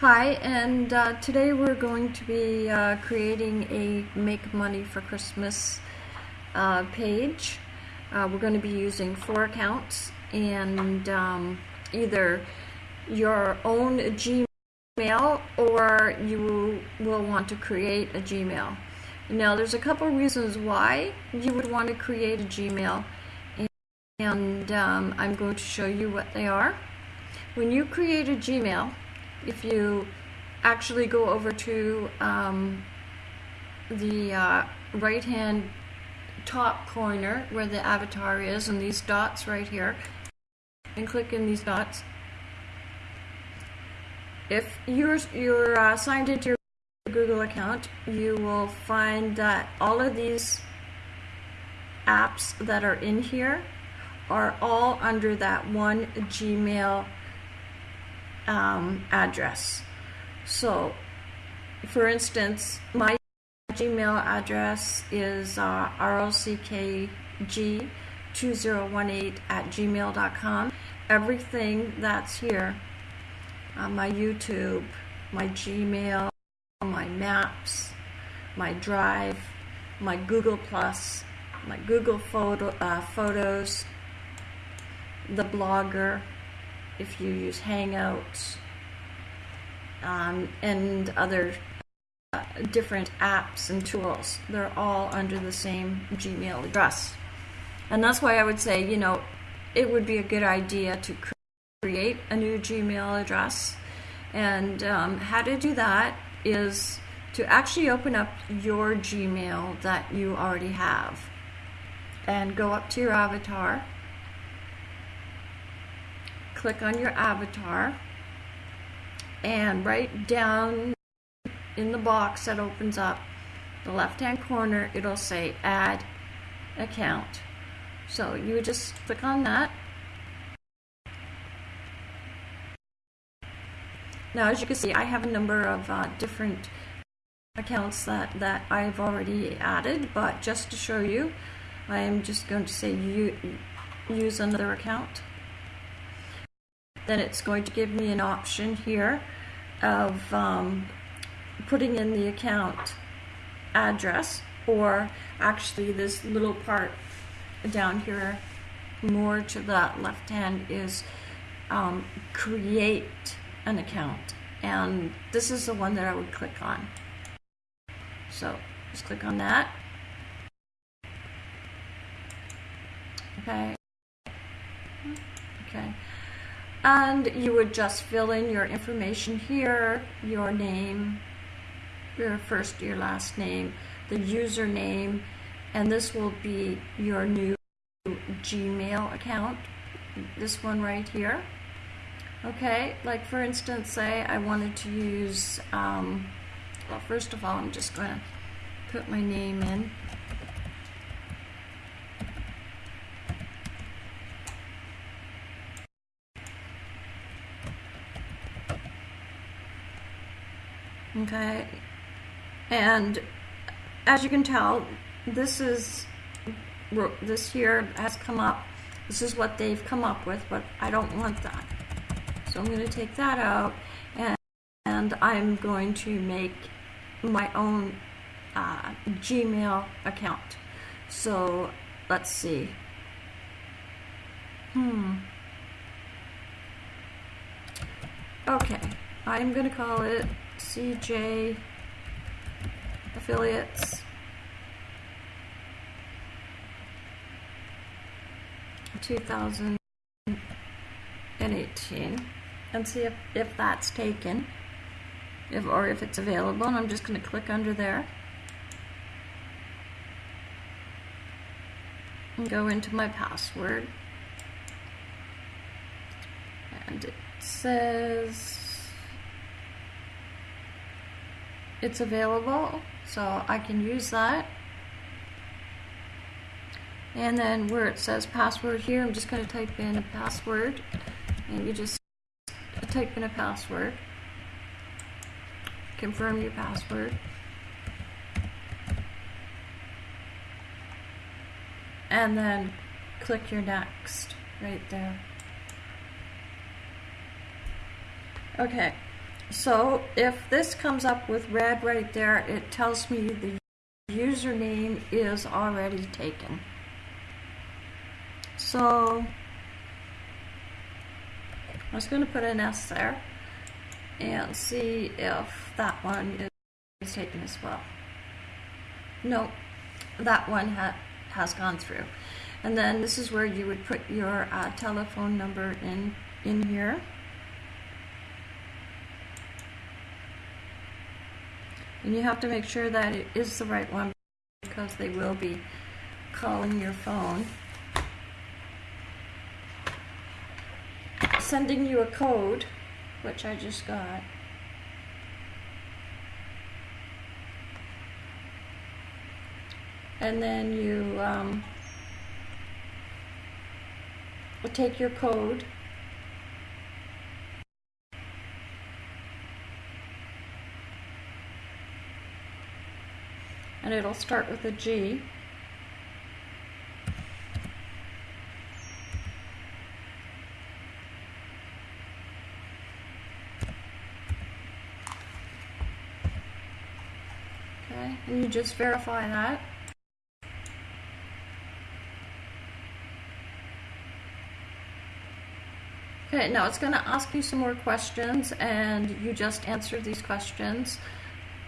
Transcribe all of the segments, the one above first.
Hi, and uh, today we're going to be uh, creating a Make Money for Christmas uh, page. Uh, we're going to be using four accounts and um, either your own Gmail or you will want to create a Gmail. Now there's a couple reasons why you would want to create a Gmail and um, I'm going to show you what they are. When you create a Gmail, if you actually go over to um, the uh, right hand top corner where the avatar is and these dots right here and click in these dots. If you're, you're uh, signed into your Google account you will find that all of these apps that are in here are all under that one Gmail um, address. So, for instance, my Gmail address is uh, rockg2018 at gmail.com. Everything that's here, uh, my YouTube, my Gmail, my Maps, my Drive, my Google Plus, my Google photo, uh, Photos, the Blogger, if you use Hangouts um, and other uh, different apps and tools. They're all under the same Gmail address. And that's why I would say, you know, it would be a good idea to create a new Gmail address. And um, how to do that is to actually open up your Gmail that you already have and go up to your avatar click on your avatar and right down in the box that opens up the left hand corner it'll say add account. So you would just click on that. Now as you can see I have a number of uh, different accounts that that I've already added but just to show you I am just going to say you use another account then it's going to give me an option here of um, putting in the account address or actually this little part down here more to the left hand is um, create an account. And this is the one that I would click on. So just click on that. Okay. Okay and you would just fill in your information here, your name, your first, your last name, the username, and this will be your new Gmail account, this one right here. Okay, like for instance, say I wanted to use, um, well, first of all, I'm just going to put my name in. Okay. And as you can tell this is this here has come up. This is what they've come up with but I don't want that. So I'm going to take that out and, and I'm going to make my own uh, Gmail account. So let's see. Hmm. Okay. I'm going to call it CJ affiliates. 2018 and see if, if that's taken if or if it's available and I'm just going to click under there. And go into my password. And it says it's available so I can use that. And then where it says password here I'm just going to type in a password. And you just type in a password. Confirm your password. And then click your next right there. Okay So if this comes up with red right there, it tells me the username is already taken. So I was going to put an S there and see if that one is taken as well. No, that one ha has gone through. And then this is where you would put your uh, telephone number in, in here. And you have to make sure that it is the right one because they will be calling your phone. Sending you a code, which I just got. And then you um, take your code and it'll start with a G. Okay, and you just verify that. Okay, now it's going to ask you some more questions and you just answer these questions.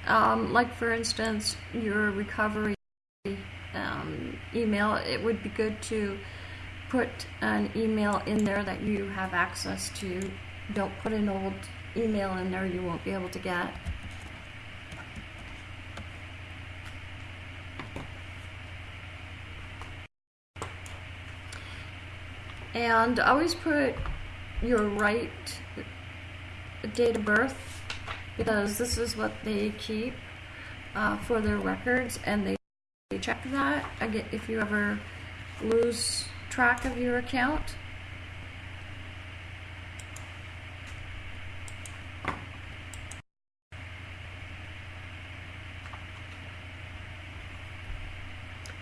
Um, like for instance, your recovery um, email, it would be good to put an email in there that you have access to. Don't put an old email in there you won't be able to get. And always put your right date of birth because this is what they keep uh, for their records and they, check that. Again if you ever lose track of your account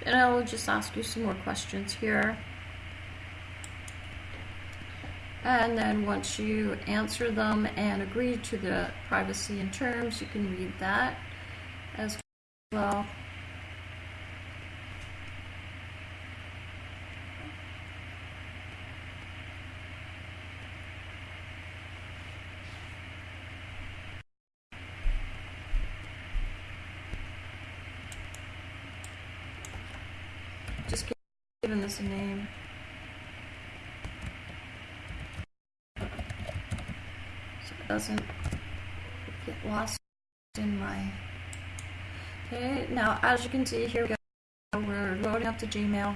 and I will just ask you some more questions here and then once you answer them and agree to the privacy and terms, you can read that as well. Just giving this a name. Doesn't get lost in my... Okay, now as you can see, here we go. We're loading up the Gmail.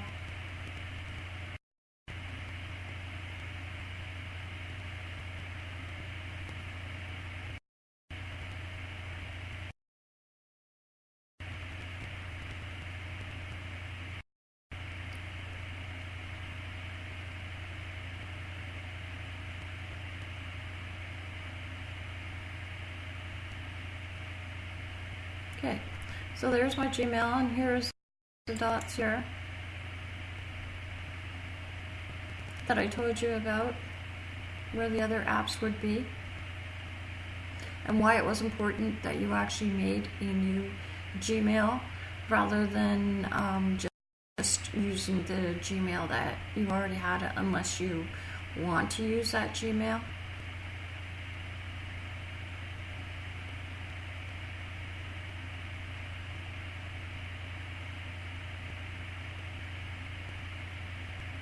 Okay, so there's my Gmail, and here's the dots here that I told you about, where the other apps would be, and why it was important that you actually made a new Gmail rather than um, just using the Gmail that you already had unless you want to use that Gmail.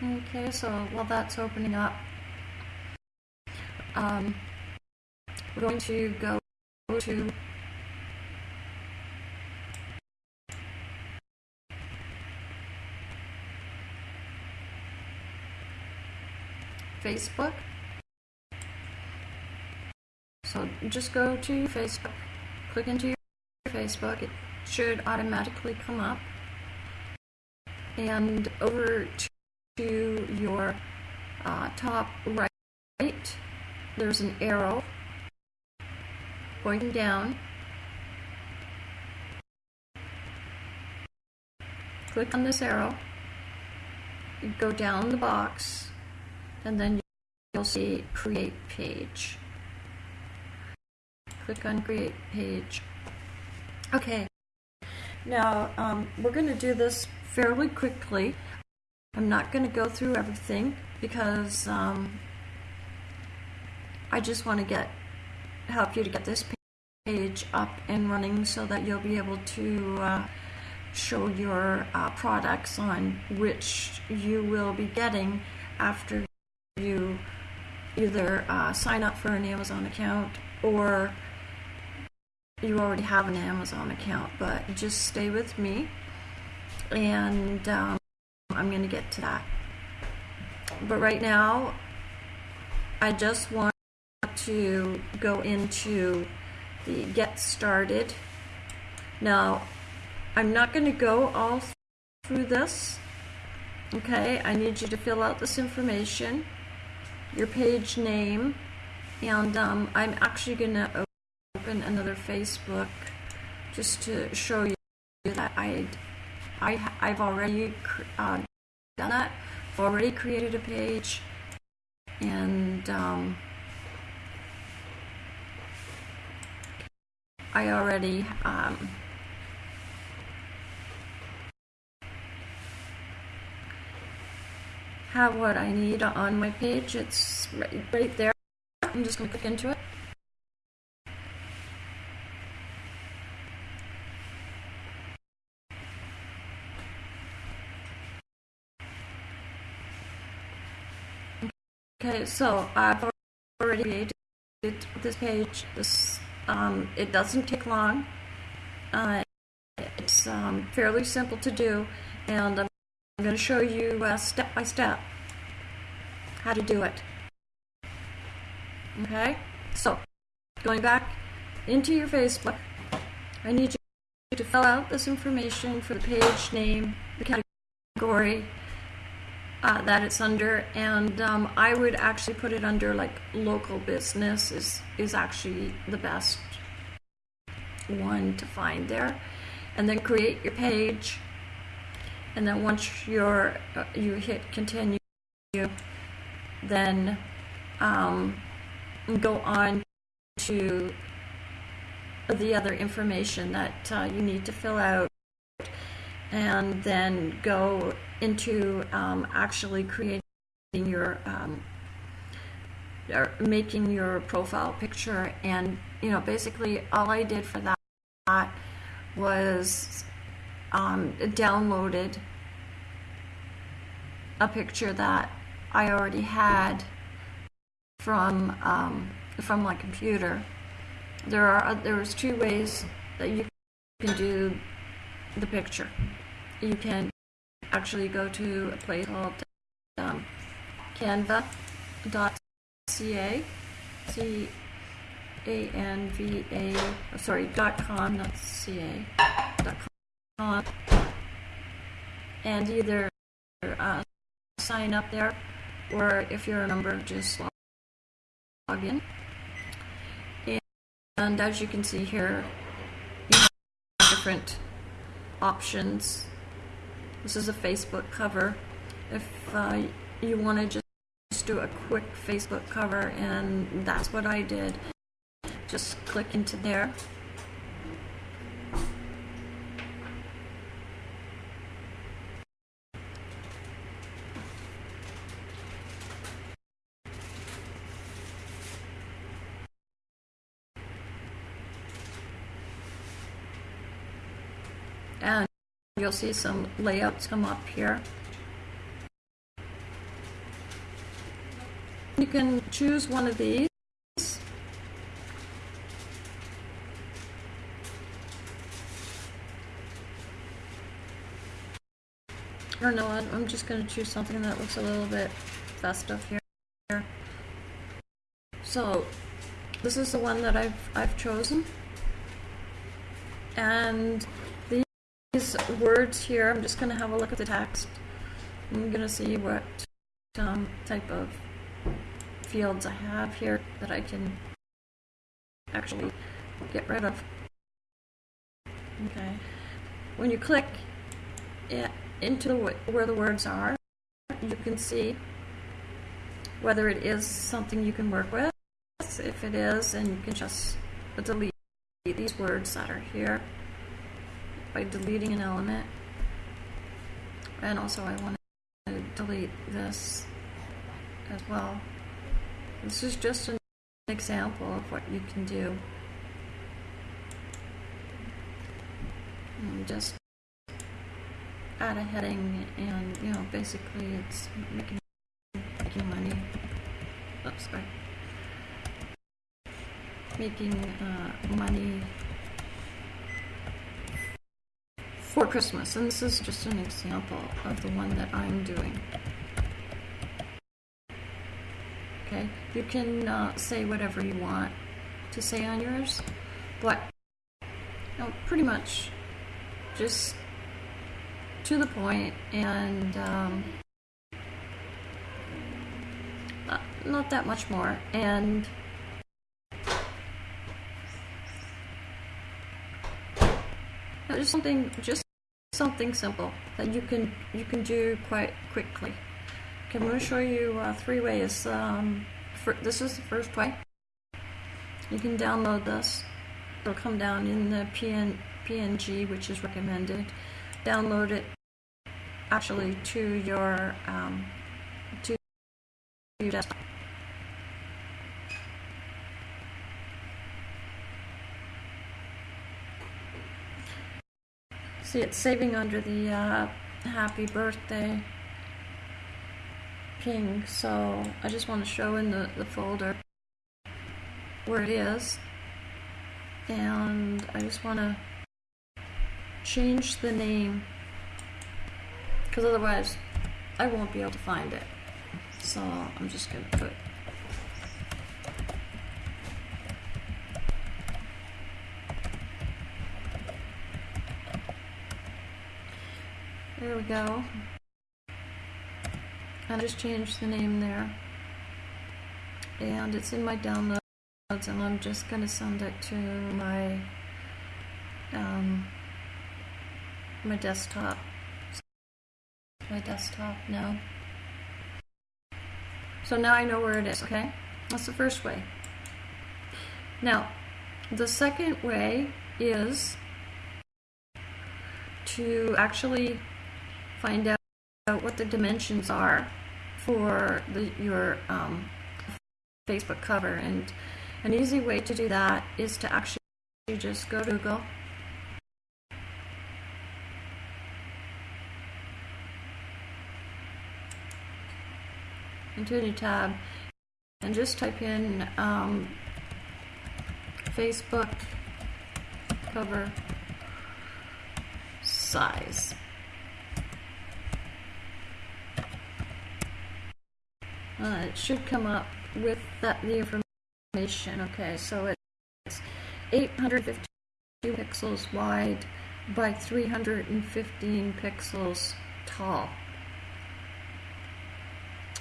Okay, so while that's opening up, um, we're going to go to Facebook. So just go to Facebook, click into your Facebook, it should automatically come up. And over to to your uh, top right, there's an arrow pointing down. Click on this arrow, go down the box, and then you'll see create page. click on create page. Okay, now um, we're going to do this fairly quickly. I'm not going to go through everything because um, I just want to get help you to get this page up and running so that you'll be able to uh, show your uh, products on which you will be getting after you either uh, sign up for an Amazon account or you already have an Amazon account, but just stay with me. And um, I'm going to get to that. But right now, I just want to go into the get started. Now, I'm not going to go all through this. Okay, I need you to fill out this information, your page name, and um, I'm actually going to open another Facebook just to show you that I, I, I've already uh, done that. I've already created a page, and um, I already um, have what I need on my page. It's right, right there. I'm just going to click into it. Okay, so I've already created this page. This um, it doesn't take long. Uh, it's um, fairly simple to do, and I'm going to show you uh, step by step how to do it. Okay, so going back into your Facebook, I need you to fill out this information for the page name, the category, uh, that it's under, and um, I would actually put it under like local business is is actually the best one to find there, and then create your page, and then once you're uh, you hit continue, then um, go on to the other information that uh, you need to fill out and then go into um, actually creating your um, making your profile picture. And you know basically all I did for that was um, downloaded a picture that I already had from um, from my computer. There are there's two ways that you can do the picture you can actually go to a place called um, canva.ca, C A N V A, sorry, dot com, not ca, dot com, and either uh, sign up there, or if you're a member, just log in. And as you can see here, you have different options this is a Facebook cover. If uh, you want to just do a quick Facebook cover, and that's what I did. Just click into there. And You'll see some layouts come up here. You can choose one of these. Or no, I'm just going to choose something that looks a little bit festive here. So, this is the one that I've, I've chosen. And words here, I'm just going to have a look at the text. I'm going to see what um, type of fields I have here that I can actually get rid of. Okay. When you click it into the, where the words are, you can see whether it is something you can work with. If it is, then you can just delete these words that are here by deleting an element. And also I want to delete this as well. This is just an example of what you can do. And just add a heading and, you know, basically it's making, making money. Oops, sorry. Making uh, money for Christmas. And this is just an example of the one that I'm doing. Okay, you can uh, say whatever you want to say on yours, but you know, pretty much just to the point and um, uh, not that much more. And just something, just something simple that you can you can do quite quickly. Okay, I'm going to show you uh, three ways. Um, for, this is the first way. You can download this. It'll come down in the PN, PNG, which is recommended. Download it actually to your um, to your desktop. See, it's saving under the uh, happy birthday ping, so I just want to show in the, the folder where it is. And I just want to change the name because otherwise I won't be able to find it. So I'm just going to put There we go. I just changed the name there. And it's in my downloads and I'm just going to send it to my um, my desktop. My desktop now. So now I know where it is, okay? That's the first way. Now, the second way is to actually find out what the dimensions are for the, your um, Facebook cover. And an easy way to do that is to actually just go to Google. Into a new tab and just type in um, Facebook cover size. Uh, it should come up with that the information. Okay, so it's 852 pixels wide by 315 pixels tall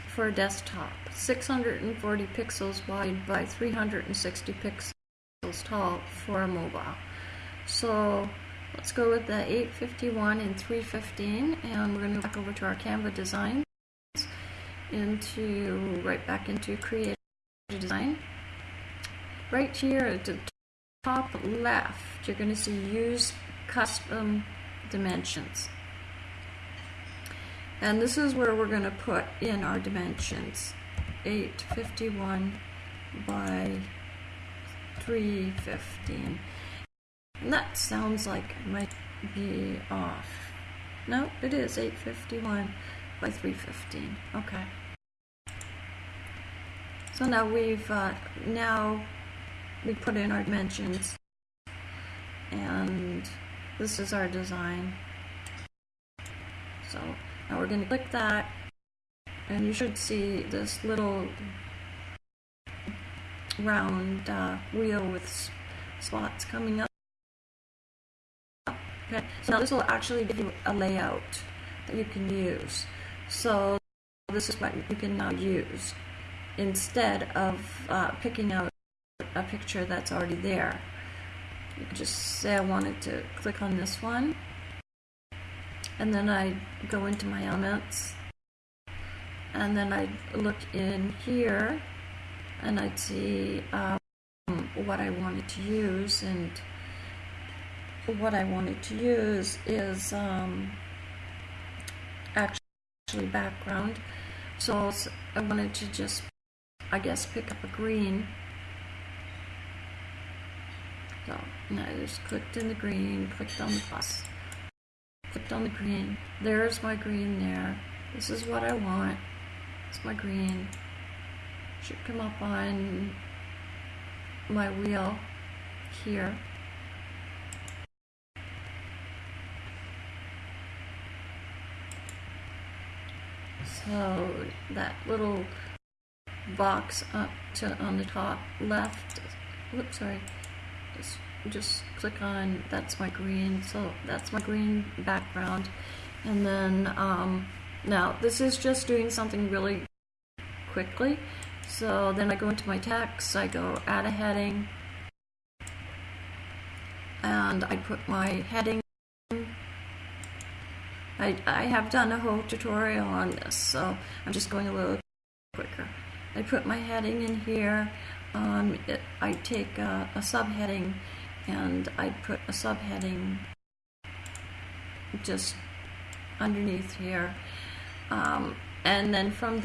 for a desktop. 640 pixels wide by 360 pixels tall for a mobile. So let's go with the 851 and 315 and we're going to go back over to our Canva design into right back into create design. Right here at the top left, you're going to see use custom dimensions. And this is where we're going to put in our dimensions. 851 by 315. And that sounds like might be off. No, it is 851 by 315. Okay. So now we've uh, now we put in our dimensions and this is our design. So now we're going to click that and you should see this little round uh, wheel with spots coming up. Okay, so now this will actually give you a layout that you can use. So this is what you can now use instead of uh, picking out a picture that's already there. You just say I wanted to click on this one and then I go into my elements and then I look in here and I'd see um, what I wanted to use, and what I wanted to use is um, actually background. So I wanted to just, I guess, pick up a green. So now I just clicked in the green, clicked on the plus, clicked on the green. There's my green there. This is what I want. It's my green. Should come up on my wheel here. So that little box up to on the top left, whoops, sorry, just, just click on, that's my green, so that's my green background. And then, um, now this is just doing something really quickly. So then I go into my text, I go add a heading, and I put my heading. I, I have done a whole tutorial on this, so I'm just going a little quicker. I put my heading in here. Um, it, I take a, a subheading and I put a subheading just underneath here. Um, and then from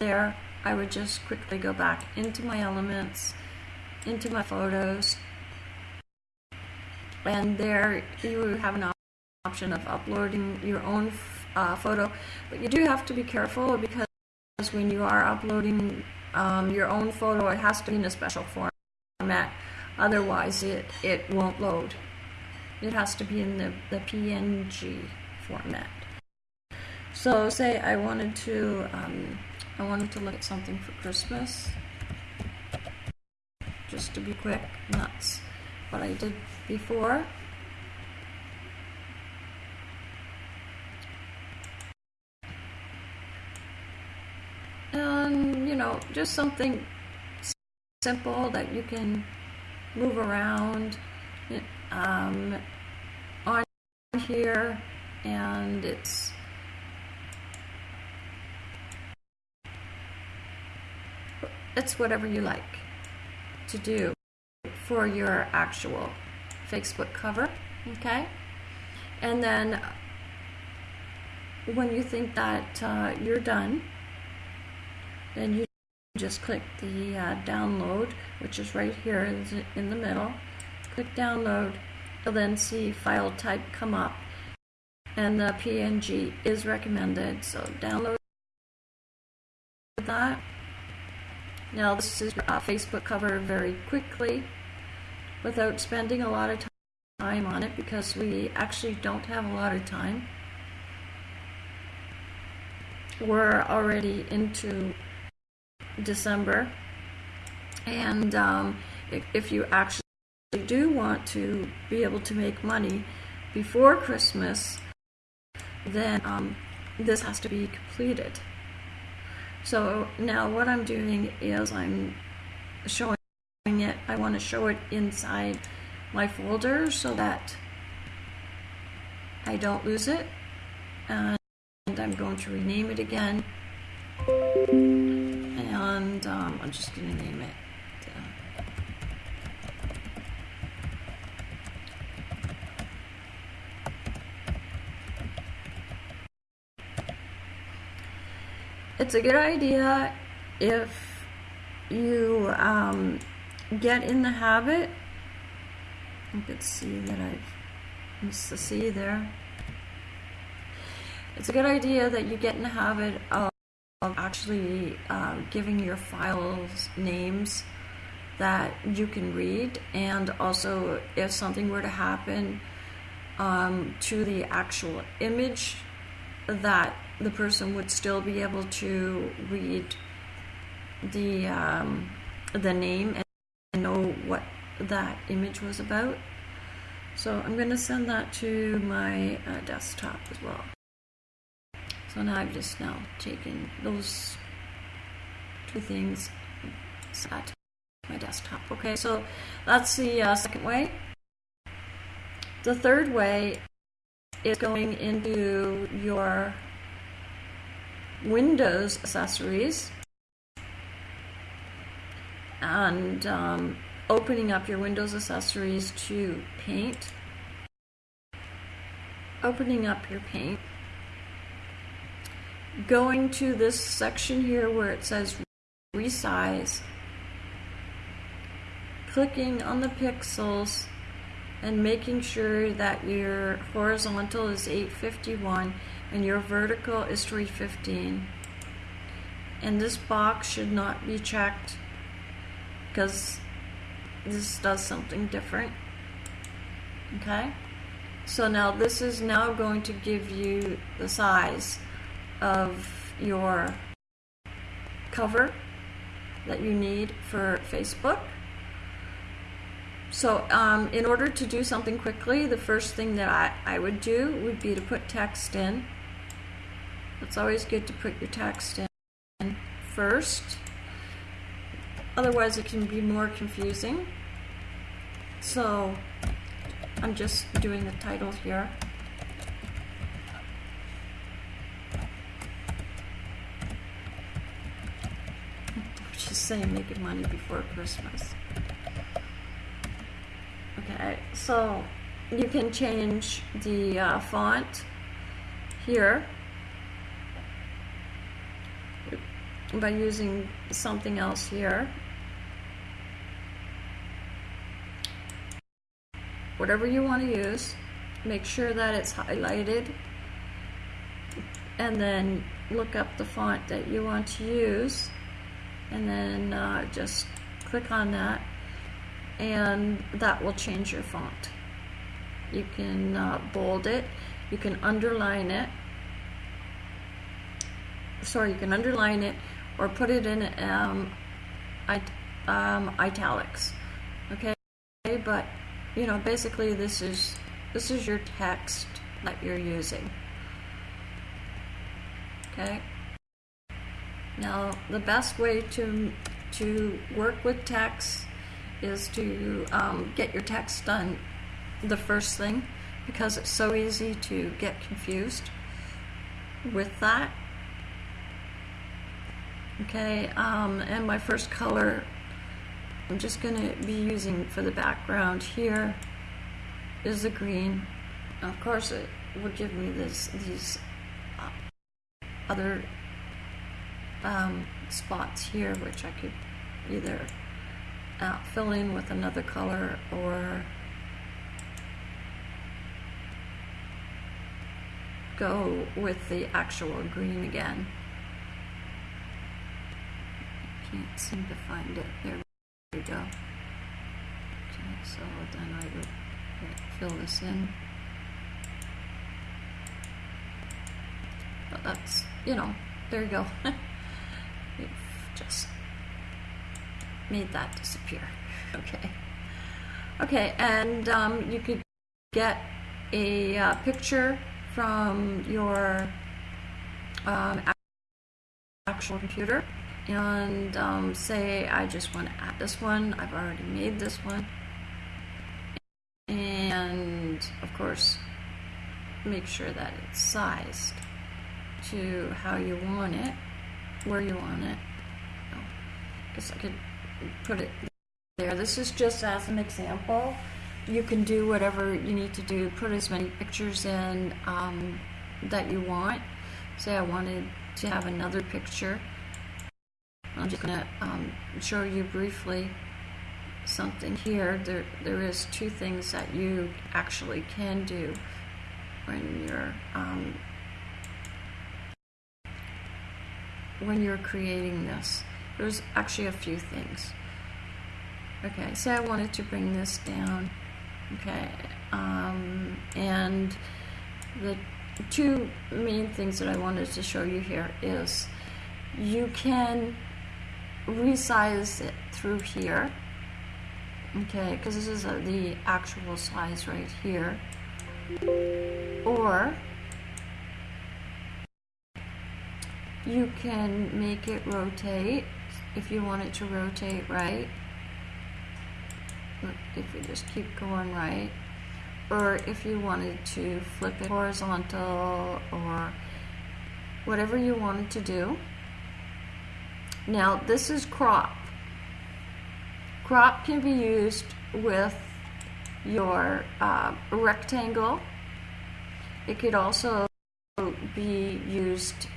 there, I would just quickly go back into my elements, into my photos, and there you have an option of uploading your own uh, photo, but you do have to be careful because when you are uploading um, your own photo, it has to be in a special format. Otherwise, it, it won't load. It has to be in the, the PNG format. So say I wanted to um, I wanted to look at something for Christmas. Just to be quick, that's what I did before. And, you know, just something simple that you can move around um, on here and it's it's whatever you like to do for your actual Facebook cover, okay? And then when you think that uh, you're done, then you just click the uh, download, which is right here in the middle. Click download, you'll then see file type come up, and the PNG is recommended, so download that. Now this is a Facebook cover very quickly without spending a lot of time on it because we actually don't have a lot of time. We're already into December and um, if, if you actually do want to be able to make money before Christmas then um, this has to be completed. So now what I'm doing is I'm showing it, I want to show it inside my folder so that I don't lose it. And I'm going to rename it again. And um, I'm just going to name it it's a good idea if you um, get in the habit. You can see that I've missed the C there. It's a good idea that you get in the habit of, of actually uh, giving your files names that you can read and also if something were to happen um, to the actual image that the person would still be able to read the um, the name and know what that image was about. So I'm going to send that to my uh, desktop as well. So now I've just now taken those two things at my desktop. Okay, so that's the uh, second way. The third way is going into your Windows accessories and um, opening up your Windows accessories to paint, opening up your paint, going to this section here where it says resize, clicking on the pixels and making sure that your horizontal is 851 and your vertical is 315 and this box should not be checked because this does something different. Okay? So now this is now going to give you the size of your cover that you need for Facebook. So um, in order to do something quickly the first thing that I, I would do would be to put text in. It's always good to put your text in first. Otherwise it can be more confusing. So I'm just doing the title here saying making money before Christmas okay so you can change the uh, font here by using something else here. Whatever you want to use, make sure that it's highlighted and then look up the font that you want to use and then uh, just click on that and that will change your font. You can uh, bold it, you can underline it, sorry, you can underline it or put it in um, it, um, italics. Okay, but you know, basically this is this is your text that you're using. Okay. Now, the best way to to work with text is to um, get your text done the first thing because it's so easy to get confused with that Okay, um, and my first color I'm just going to be using for the background here is the green. Of course, it would give me this these uh, other um, spots here, which I could either uh, fill in with another color or go with the actual green again can't seem to find it. There we go. Okay, so then I would fill this in. But that's, you know, there you go. Just made that disappear. Okay. Okay, and um, you could get a uh, picture from your um, actual computer and um, say I just want to add this one. I've already made this one. And of course, make sure that it's sized to how you want it, where you want it. Guess I could put it there. This is just as an example. You can do whatever you need to do, put as many pictures in um, that you want. Say I wanted to have another picture I'm just going to um, show you briefly something here. There, there is two things that you actually can do when you're um, when you're creating this. There's actually a few things. Okay, say I wanted to bring this down. Okay, um, and the two main things that I wanted to show you here is you can resize it through here okay because this is a, the actual size right here or you can make it rotate if you want it to rotate right if you just keep going right or if you wanted to flip it horizontal or whatever you wanted to do now this is crop. crop can be used with your uh, rectangle. It could also be used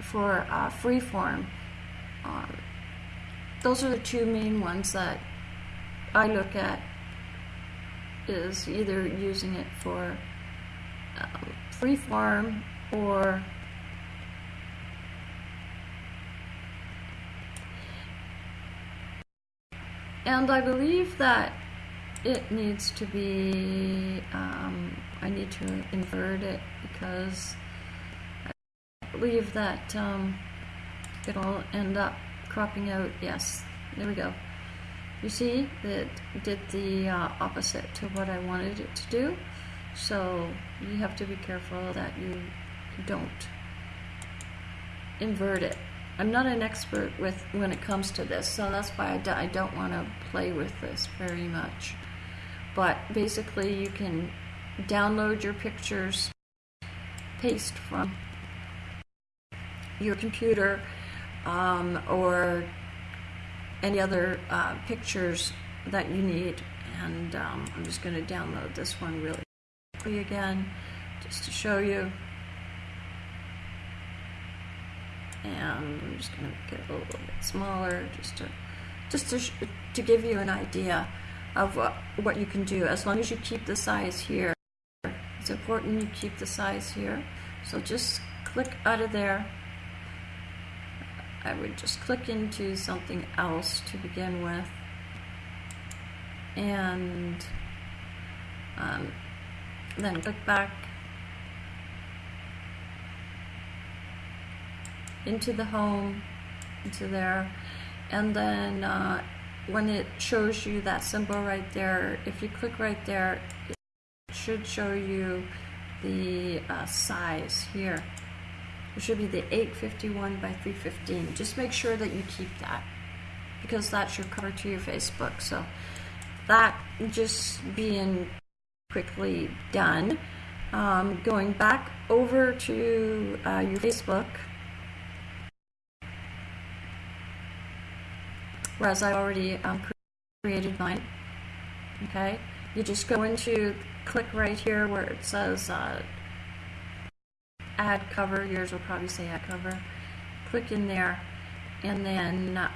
for uh, freeform. Um, those are the two main ones that I look at is either using it for um, freeform or and I believe that it needs to be um, I need to invert it because I believe that um, it'll end up cropping out yes. There we go. You see it did the uh, opposite to what I wanted it to do. So you have to be careful that you don't invert it. I'm not an expert with when it comes to this so that's why I d I don't want to play with this very much. But basically you can download your pictures paste from your computer um, or any other uh, pictures that you need. And um, I'm just going to download this one really quickly again just to show you. And I'm just going to make it a little bit smaller just to just to, to give you an idea of what, what you can do. As long as you keep the size here it's important you keep the size here. So just click out of there I would just click into something else to begin with. And um, then click back into the home into there. And then uh, when it shows you that symbol right there if you click right there it should show you the uh, size here it should be the 851 by 315. Just make sure that you keep that because that's your cover to your Facebook. So that just being quickly done. Um, going back over to uh, your Facebook, whereas I already um, created mine. Okay, you just go into click right here where it says uh, add cover, yours will probably say add cover. Click in there and then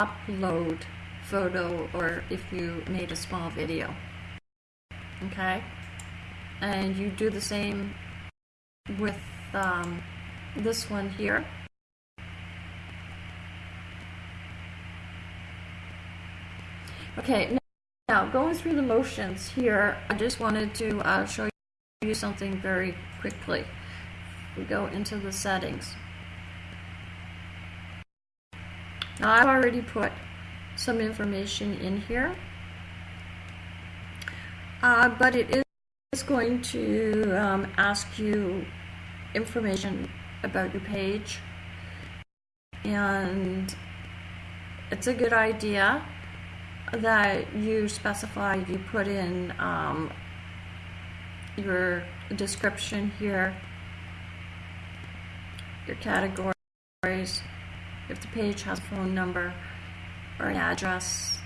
upload photo or if you made a small video. Okay? And you do the same with um, this one here. Okay, now going through the motions here, I just wanted to uh, show you something very quickly we go into the settings. Now I've already put some information in here, uh, but it is going to um, ask you information about your page. And it's a good idea that you specify, you put in um, your description here your categories, if the page has a phone number or an address,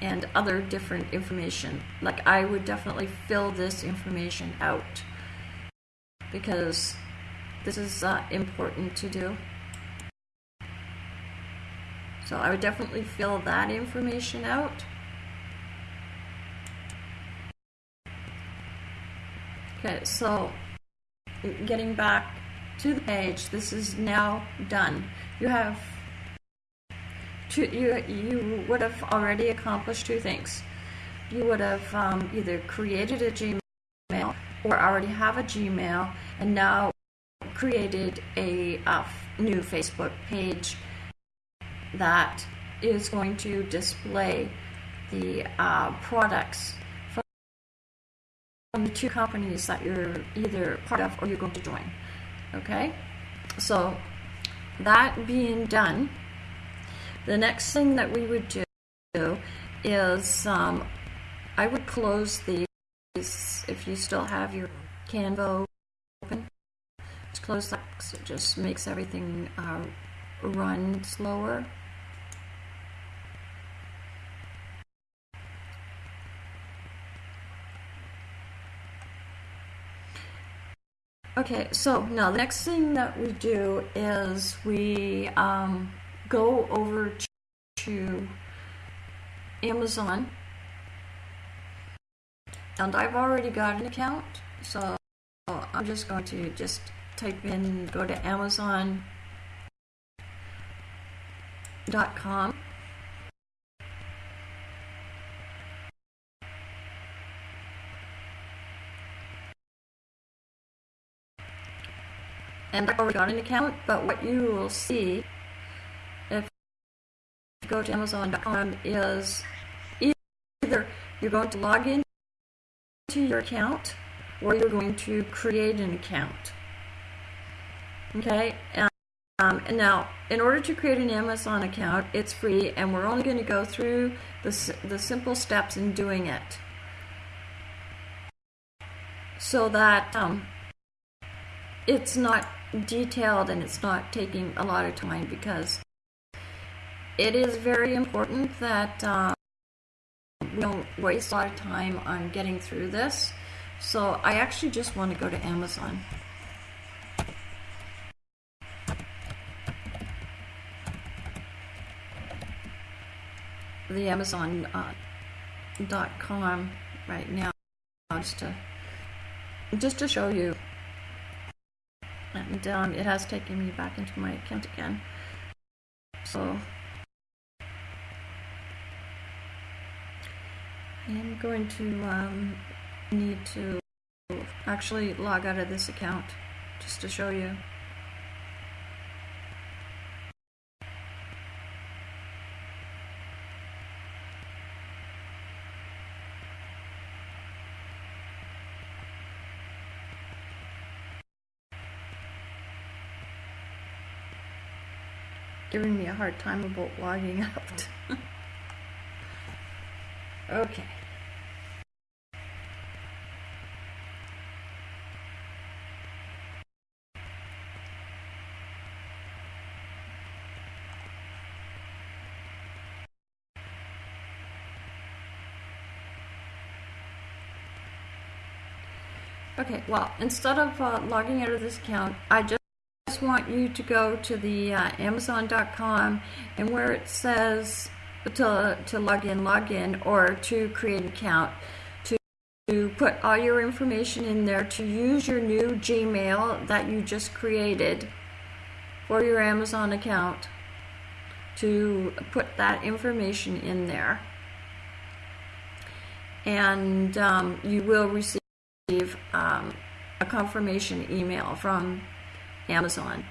and other different information. Like I would definitely fill this information out because this is uh, important to do. So I would definitely fill that information out. Okay, so getting back to the page. This is now done. You have two, you, you would have already accomplished two things. You would have um, either created a Gmail or already have a Gmail and now created a uh, new Facebook page that is going to display the uh, products from the two companies that you're either part of or you're going to join. Okay, so that being done, the next thing that we would do is um, I would close these if you still have your Canva open. Just close that because it just makes everything uh, run slower. Okay, so now the next thing that we do is we um, go over to Amazon. And I've already got an account, so I'm just going to just type in, go to Amazon.com. And I've already got an account, but what you will see if you go to Amazon.com is either you're going to log in to your account or you're going to create an account. Okay, um, and now in order to create an Amazon account, it's free and we're only going to go through the, the simple steps in doing it. So that um, it's not detailed and it's not taking a lot of time because it is very important that um, we don't waste a lot of time on getting through this. So I actually just want to go to Amazon. The Amazon.com uh, .com right now, just to just to show you and um, it has taken me back into my account again. So I'm going to um, need to actually log out of this account just to show you. Hard time about logging out. okay. Okay, well, instead of uh, logging out of this account, I just want you to go to the uh, Amazon.com and where it says to, to log in, log in, or to create an account, to, to put all your information in there, to use your new Gmail that you just created for your Amazon account, to put that information in there. And um, you will receive um, a confirmation email from Amazon.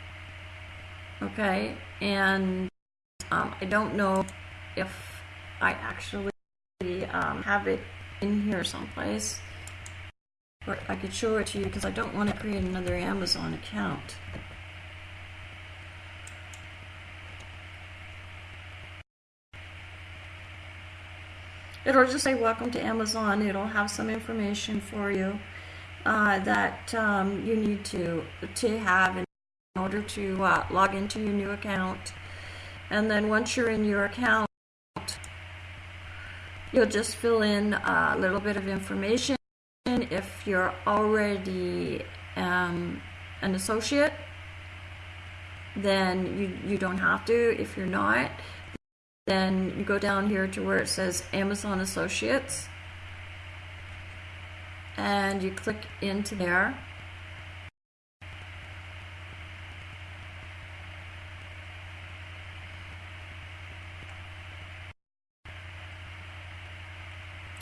Okay, and um, I don't know if I actually um, have it in here someplace. But I could show it to you because I don't want to create another Amazon account. It'll just say welcome to Amazon. It'll have some information for you uh, that um, you need to to have in order to uh, log into your new account. And then once you're in your account, you'll just fill in a little bit of information. If you're already um, an associate, then you, you don't have to. If you're not, then you go down here to where it says Amazon Associates and you click into there.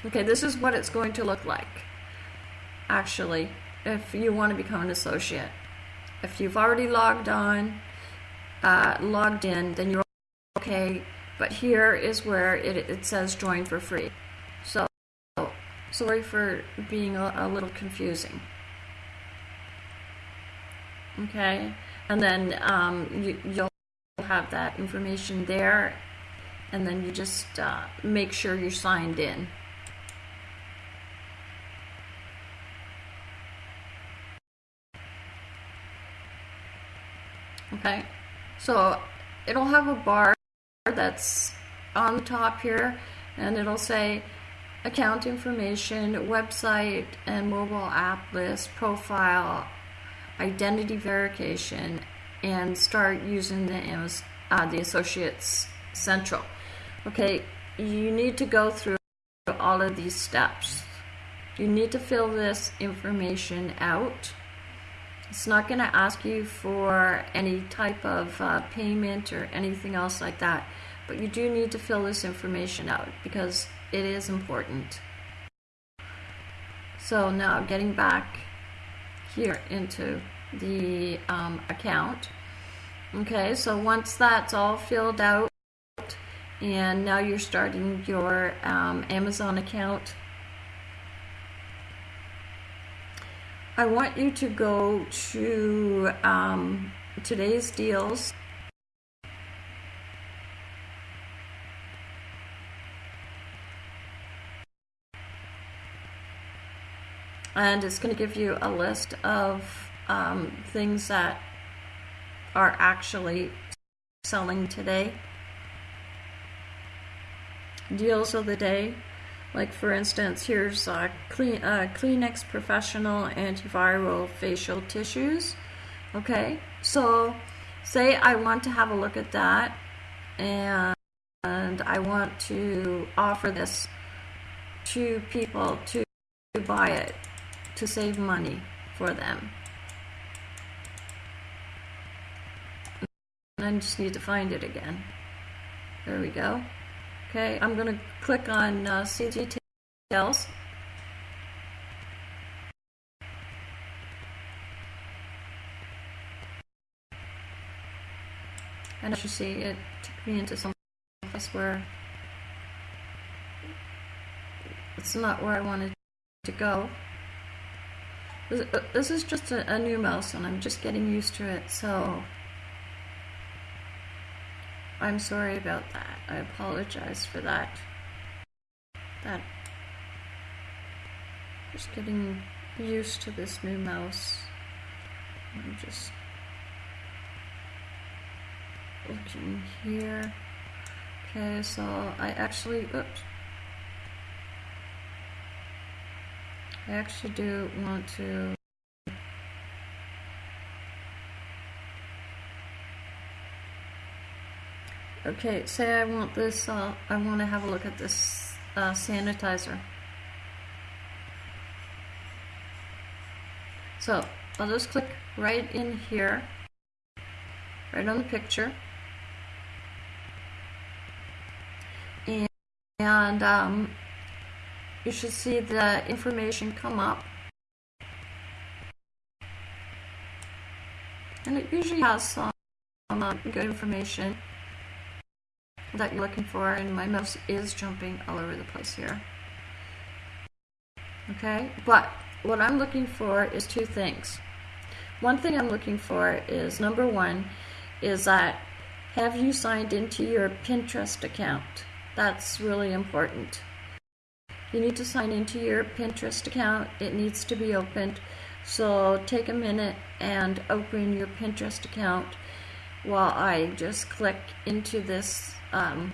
Okay, this is what it's going to look like, actually, if you want to become an associate. If you've already logged on, uh, logged in, then you're okay, but here is where it, it says join for free. So, sorry for being a, a little confusing. Okay, and then um, you, you'll have that information there, and then you just uh, make sure you're signed in. Okay, so it'll have a bar that's on the top here and it'll say account information, website and mobile app list, profile, identity verification and start using the uh, the Associates Central. Okay, you need to go through all of these steps. You need to fill this information out. It's not going to ask you for any type of uh, payment or anything else like that, but you do need to fill this information out because it is important. So now getting back here into the um, account. Okay, so once that's all filled out, and now you're starting your um, Amazon account, I want you to go to um, today's deals. And it's going to give you a list of um, things that are actually selling today. Deals of the day. Like for instance, here's uh, Clean, uh, Kleenex Professional Antiviral Facial Tissues. Okay, so say I want to have a look at that and, and I want to offer this to people to buy it to save money for them. I just need to find it again. There we go. Okay, I'm going to click on uh, see details. And as you see, it took me into some place where it's not where I wanted to go. This is just a, a new mouse and I'm just getting used to it, so I'm sorry about that. I apologize for that. That just getting used to this new mouse. I'm just looking here. Okay, so I actually oops. I actually do want to Okay, say I want this, uh, I want to have a look at this uh, sanitizer. So, I'll just click right in here, right on the picture. And, um, you should see the information come up. And it usually has some uh, good information that you're looking for and my mouse is jumping all over the place here. Okay, but what I'm looking for is two things. One thing I'm looking for is number one is that have you signed into your Pinterest account? That's really important. You need to sign into your Pinterest account. It needs to be opened. So take a minute and open your Pinterest account while I just click into this um,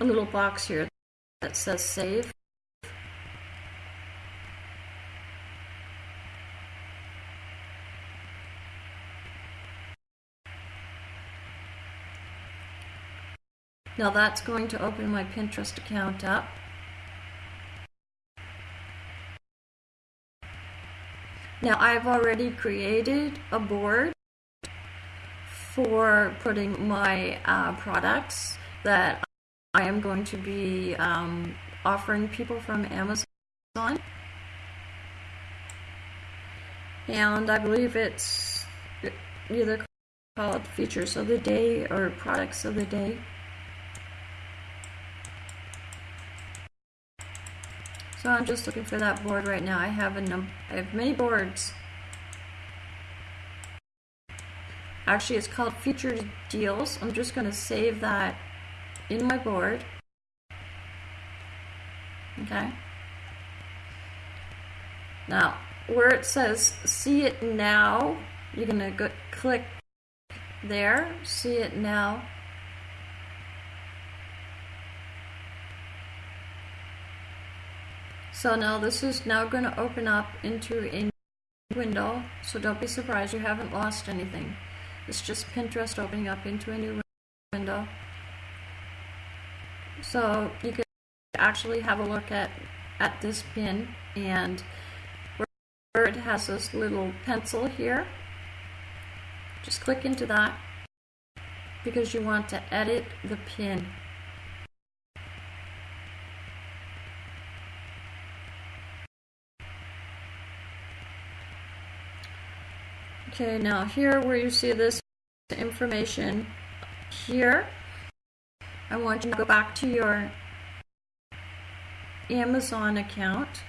little box here that says save. Now that's going to open my Pinterest account up. Now I've already created a board for putting my uh, products that I am going to be um, offering people from Amazon. And I believe it's either called features of the day or products of the day. So I'm just looking for that board right now. I have a num I have many boards. Actually, it's called featured deals. I'm just going to save that in my board. Okay. Now, where it says see it now, you're going to go click there, see it now. So now this is now going to open up into a window, so don't be surprised you haven't lost anything. It's just Pinterest opening up into a new window. So you can actually have a look at, at this pin and where it has this little pencil here, just click into that because you want to edit the pin. Okay, now here where you see this information here, I want you to go back to your Amazon account,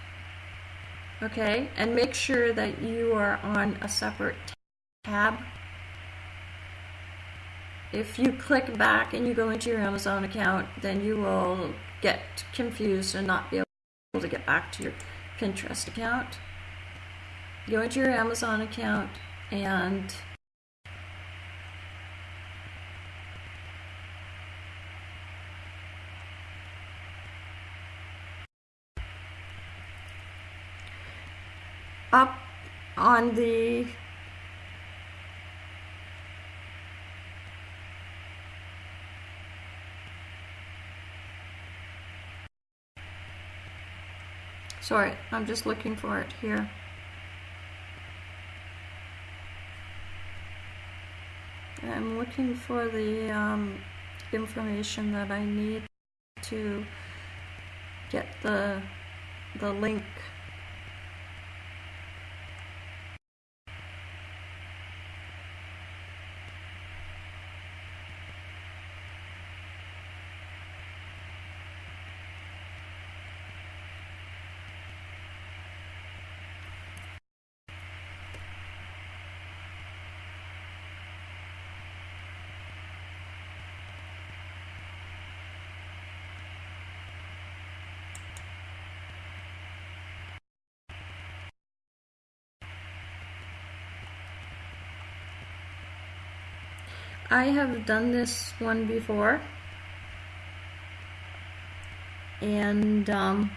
okay, and make sure that you are on a separate tab. If you click back and you go into your Amazon account, then you will get confused and not be able to get back to your Pinterest account. Go into your Amazon account and up on the sorry I'm just looking for it here I'm looking for the um, information that I need to get the the link I have done this one before. And um,